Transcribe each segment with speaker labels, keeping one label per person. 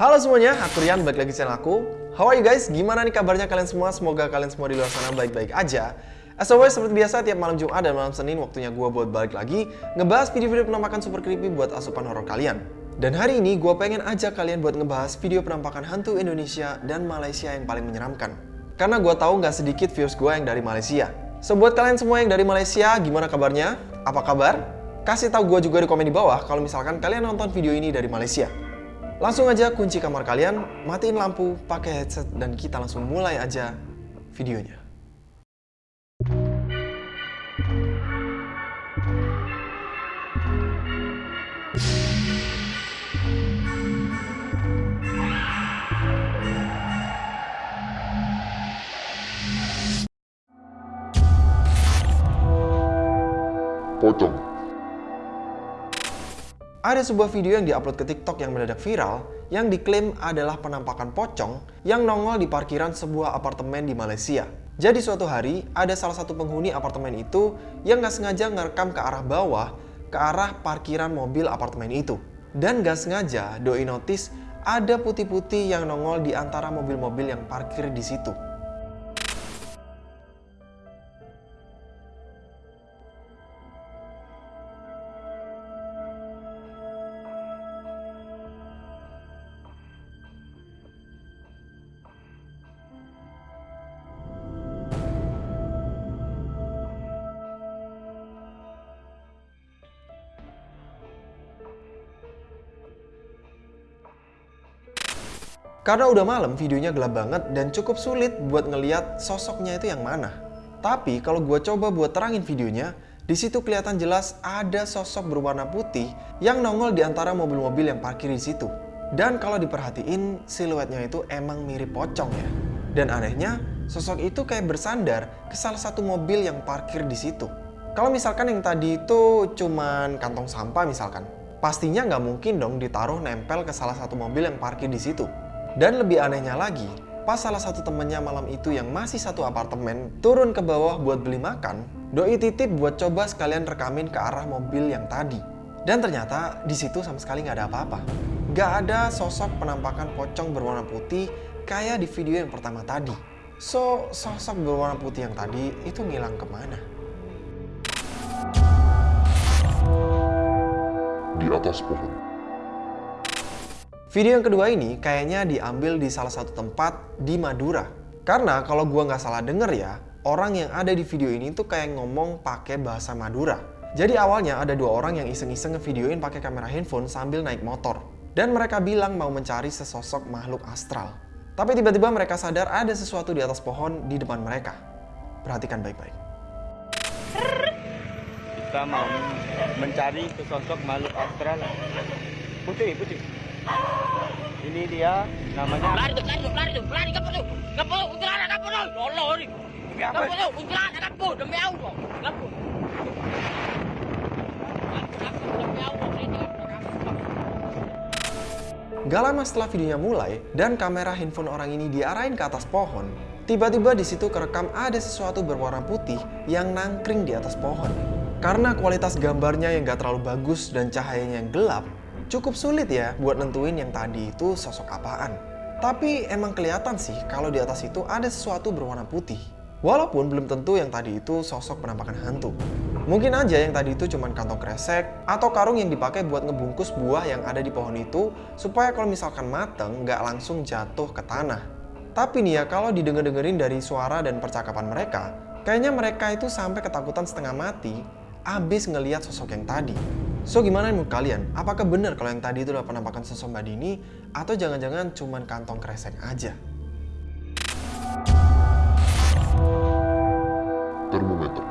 Speaker 1: Halo semuanya, aku Rian, balik lagi channel aku. How are you guys? Gimana nih kabarnya kalian semua? Semoga kalian semua di luar sana baik-baik aja. As always, seperti biasa, tiap malam Jumat dan malam Senin waktunya gue buat balik lagi ngebahas video-video penampakan super creepy buat asupan horor kalian. Dan hari ini gue pengen ajak kalian buat ngebahas video penampakan hantu Indonesia dan Malaysia yang paling menyeramkan. Karena gue tahu nggak sedikit viewers gue yang dari Malaysia. So buat kalian semua yang dari Malaysia, gimana kabarnya? Apa kabar? Kasih tahu gue juga di komen di bawah kalau misalkan kalian nonton video ini dari Malaysia. Langsung aja kunci kamar kalian, matiin lampu, pakai headset, dan kita langsung mulai aja videonya.
Speaker 2: pocong.
Speaker 1: Ada sebuah video yang diupload ke TikTok yang mendadak viral yang diklaim adalah penampakan pocong yang nongol di parkiran sebuah apartemen di Malaysia. Jadi suatu hari ada salah satu penghuni apartemen itu yang nggak sengaja ngerekam ke arah bawah ke arah parkiran mobil apartemen itu. Dan nggak sengaja doi notice ada putih-putih yang nongol di antara mobil-mobil yang parkir di situ. Karena udah malam, videonya gelap banget dan cukup sulit buat ngeliat sosoknya itu yang mana. Tapi kalau gue coba buat terangin videonya, di situ kelihatan jelas ada sosok berwarna putih yang nongol di antara mobil-mobil yang parkir di situ. Dan kalau diperhatiin, siluetnya itu emang mirip pocong ya. Dan anehnya, sosok itu kayak bersandar ke salah satu mobil yang parkir di situ. Kalau misalkan yang tadi itu cuman kantong sampah misalkan, pastinya nggak mungkin dong ditaruh nempel ke salah satu mobil yang parkir di situ. Dan lebih anehnya lagi, pas salah satu temennya malam itu yang masih satu apartemen turun ke bawah buat beli makan, doi titip buat coba sekalian rekamin ke arah mobil yang tadi. Dan ternyata di situ sama sekali nggak ada apa-apa. Nggak ada sosok penampakan pocong berwarna putih kayak di video yang pertama tadi. So, sosok berwarna putih yang tadi itu ngilang ke mana?
Speaker 2: Di atas pohon.
Speaker 1: Video yang kedua ini kayaknya diambil di salah satu tempat di Madura. Karena kalau gua nggak salah denger ya, orang yang ada di video ini tuh kayak ngomong pakai bahasa Madura. Jadi awalnya ada dua orang yang iseng-iseng ngevideoin pakai kamera handphone sambil naik motor. Dan mereka bilang mau mencari sesosok makhluk astral. Tapi tiba-tiba mereka sadar ada sesuatu di atas pohon di depan mereka. Perhatikan baik-baik.
Speaker 3: Kita mau mencari sesosok makhluk astral. Putih, putih. Ini dia namanya
Speaker 4: Lari tu, lari tu, lari tu, lari kapur tu. Kapur, kuntilanak kapur tu. Allah ni.
Speaker 3: Demi apa?
Speaker 4: Kapur tu, kuntilanak kapur. Demi Allah. Kapur.
Speaker 1: Gak lama setelah videonya mulai dan kamera handphone orang ini diarahin ke atas pohon, tiba-tiba di situ kerekam ada sesuatu berwarna putih yang nangkring di atas pohon. Karena kualitas gambarnya yang gak terlalu bagus dan cahayanya yang gelap, cukup sulit ya buat nentuin yang tadi itu sosok apaan. Tapi emang kelihatan sih kalau di atas itu ada sesuatu berwarna putih. Walaupun belum tentu yang tadi itu sosok penampakan hantu. Mungkin aja yang tadi itu cuma kantong kresek atau karung yang dipakai buat ngebungkus buah yang ada di pohon itu supaya kalau misalkan mateng nggak langsung jatuh ke tanah. Tapi nih ya kalau didengar-dengerin dari suara dan percakapan mereka, kayaknya mereka itu sampai ketakutan setengah mati abis ngeliat sosok yang tadi. So gimana menurut kalian? Apakah benar kalau yang tadi itu adalah penampakan sosok Mbak Dini atau jangan-jangan cuma kantong kresek aja?
Speaker 2: Termometer.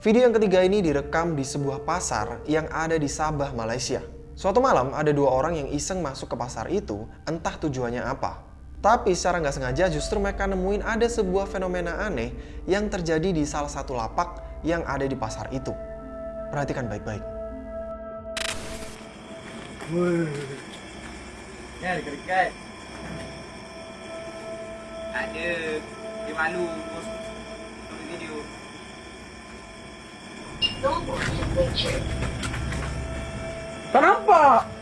Speaker 1: Video yang ketiga ini direkam di sebuah pasar yang ada di Sabah, Malaysia. Suatu malam ada dua orang yang iseng masuk ke pasar itu, entah tujuannya apa. Tapi secara nggak sengaja justru mereka nemuin ada sebuah fenomena aneh yang terjadi di salah satu lapak yang ada di pasar itu. Perhatikan baik-baik.
Speaker 3: Ya, dekat-dekat. Ada. Dia malu post post video.
Speaker 5: Tak nampak.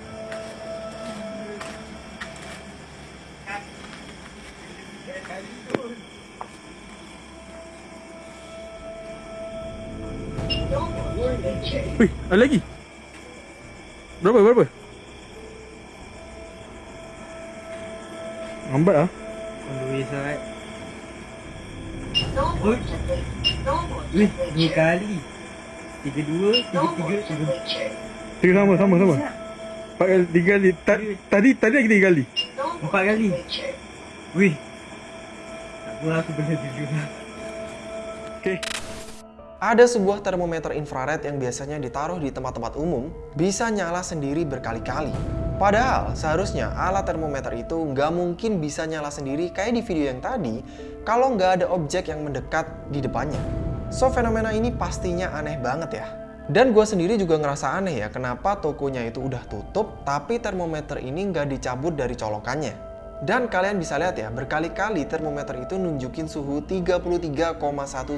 Speaker 5: Wih, ada lagi. Berapa? Berapa? Lambat ah.
Speaker 3: On the way side. Oi. Wih, dua kali. Tiga dua, tiga tiga, tiga.
Speaker 5: Tiga sama, sama, sama. Empat kali, tiga kali. Ta tadi, tadi lagi tiga kali.
Speaker 3: Empat kali. Wih. Tak apa aku benda tujuh lah.
Speaker 5: Okay.
Speaker 1: Ada sebuah termometer infrared yang biasanya ditaruh di tempat-tempat umum, bisa nyala sendiri berkali-kali. Padahal seharusnya alat termometer itu nggak mungkin bisa nyala sendiri kayak di video yang tadi kalau nggak ada objek yang mendekat di depannya. So fenomena ini pastinya aneh banget ya. Dan gue sendiri juga ngerasa aneh ya kenapa tokonya itu udah tutup tapi termometer ini nggak dicabut dari colokannya. Dan kalian bisa lihat ya, berkali-kali termometer itu nunjukin suhu 33,1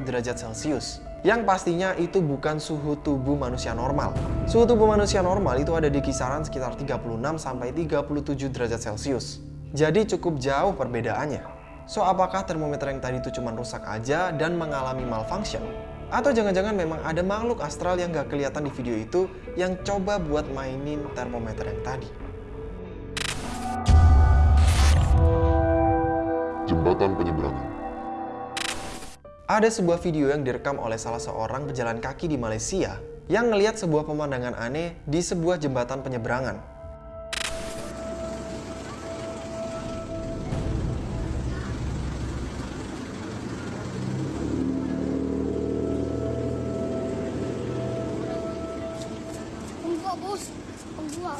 Speaker 1: derajat Celcius. Yang pastinya itu bukan suhu tubuh manusia normal. Suhu tubuh manusia normal itu ada di kisaran sekitar 36 sampai 37 derajat Celcius. Jadi cukup jauh perbedaannya. So, apakah termometer yang tadi itu cuma rusak aja dan mengalami malfunction? Atau jangan-jangan memang ada makhluk astral yang gak kelihatan di video itu yang coba buat mainin termometer yang tadi? Ada sebuah video yang direkam oleh salah seorang pejalan kaki di Malaysia yang ngelihat sebuah pemandangan aneh di sebuah jembatan penyeberangan.
Speaker 6: Enggak bos, enggak.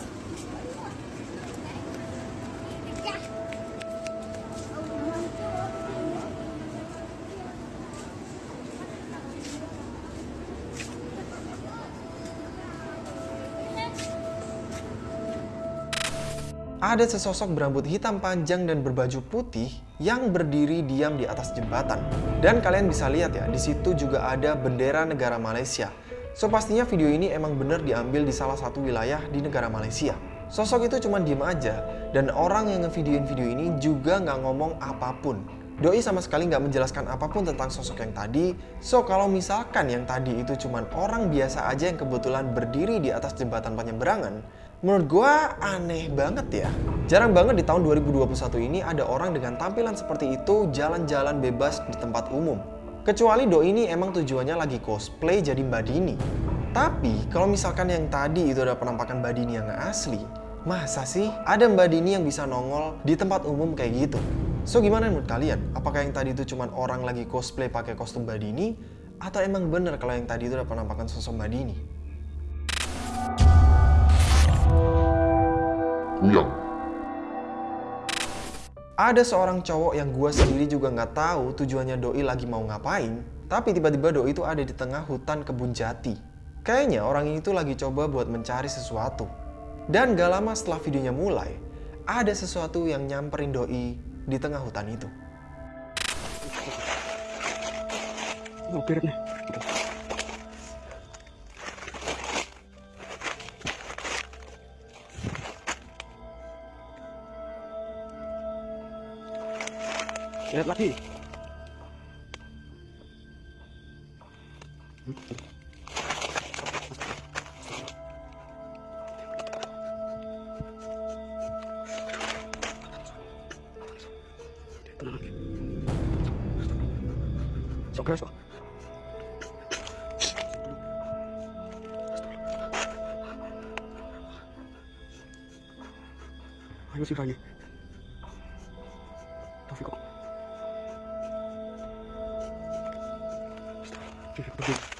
Speaker 1: Ada sesosok berambut hitam panjang dan berbaju putih yang berdiri diam di atas jembatan. Dan kalian bisa lihat ya, di situ juga ada bendera negara Malaysia. So pastinya video ini emang bener diambil di salah satu wilayah di negara Malaysia. Sosok itu cuma diem aja, dan orang yang ngevideoin video ini juga nggak ngomong apa pun. Doi sama sekali nggak menjelaskan apa pun tentang sosok yang tadi. So kalau misalkan yang tadi itu cuma orang biasa aja yang kebetulan berdiri di atas jembatan penyeberangan, menurut gua aneh banget ya. Jarang banget di tahun 2021 ini ada orang dengan tampilan seperti itu jalan-jalan bebas di tempat umum. Kecuali Doi ini emang tujuannya lagi cosplay jadi Mbak Dini. Tapi kalau misalkan yang tadi itu ada penampakan Mbak Dini yang asli, masa sih ada Mbak Dini yang bisa nongol di tempat umum kayak gitu? So gimana menurut kalian? Apakah yang tadi itu cuma orang lagi cosplay pakai kostum Mbak Dini? Atau emang bener kalau yang tadi itu ada penampakan sosok Mbak Dini?
Speaker 2: Kuyang.
Speaker 1: Ada seorang cowok yang gua sendiri juga nggak tahu tujuannya Doi lagi mau ngapain, tapi tiba-tiba Doi itu ada di tengah hutan kebun jati. Kayaknya orang ini tuh lagi coba buat mencari sesuatu. Dan gak lama setelah videonya mulai, ada sesuatu yang nyamperin Doi di tengah hutan itu.
Speaker 5: Lihat lagi. Tenang 喝点还有啊尤其是阿这是不倒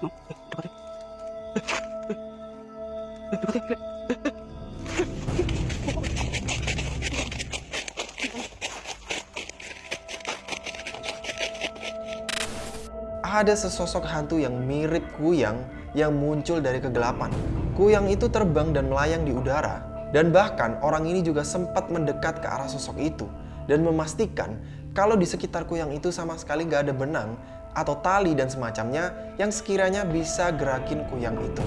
Speaker 1: ada sesosok hantu yang mirip kuyang yang muncul dari kegelapan. Kuyang itu terbang dan melayang di udara. Dan bahkan orang ini juga sempat mendekat ke arah sosok itu dan memastikan kalau di sekitar kuyang itu sama sekali gak ada benang atau tali dan semacamnya yang sekiranya bisa gerakin kuyang itu.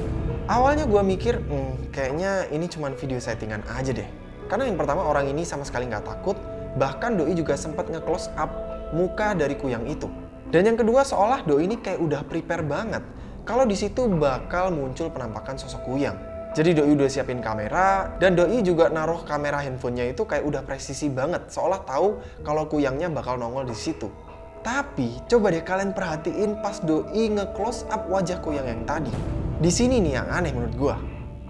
Speaker 1: Awalnya gue mikir, hmm, kayaknya ini cuma video settingan aja deh. Karena yang pertama orang ini sama sekali nggak takut, bahkan Doi juga sempat nge-close up muka dari kuyang itu. Dan yang kedua seolah Doi ini kayak udah prepare banget kalau di situ bakal muncul penampakan sosok kuyang. Jadi Doi udah siapin kamera dan Doi juga naruh kamera handphonenya itu kayak udah presisi banget, seolah tahu kalau kuyangnya bakal nongol di situ. Tapi coba deh kalian perhatiin pas Doi nge-close up wajah kuyang yang tadi. Di sini nih yang aneh menurut gua.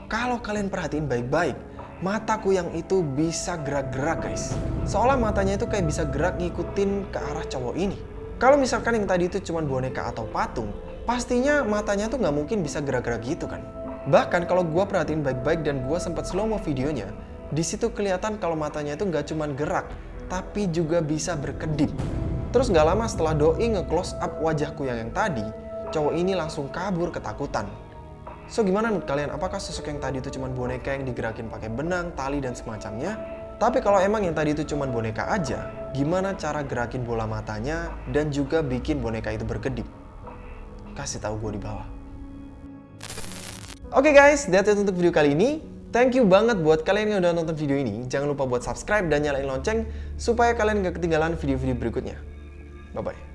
Speaker 1: Kalau kalian perhatiin baik-baik, mata kuyang itu bisa gerak-gerak guys. Seolah matanya itu kayak bisa gerak ngikutin ke arah cowok ini. Kalau misalkan yang tadi itu cuma boneka atau patung, pastinya matanya tuh nggak mungkin bisa gerak-gerak gitu kan. Bahkan kalau gua perhatiin baik-baik dan gua sempat slow mo videonya, di situ kelihatan kalau matanya itu nggak cuma gerak, tapi juga bisa berkedip. Terus nggak lama setelah Doi nge-close up wajah kuyang yang tadi, cowok ini langsung kabur ketakutan. So gimana menurut kalian? Apakah sosok yang tadi itu cuma boneka yang digerakin pakai benang, tali, dan semacamnya? Tapi kalau emang yang tadi itu cuma boneka aja, gimana cara gerakin bola matanya dan juga bikin boneka itu berkedip? Kasih tahu gue di bawah. Oke guys, that's it untuk video kali ini. Thank you banget buat kalian yang udah nonton video ini. Jangan lupa buat subscribe dan nyalain lonceng supaya kalian gak ketinggalan video-video berikutnya. 拜拜。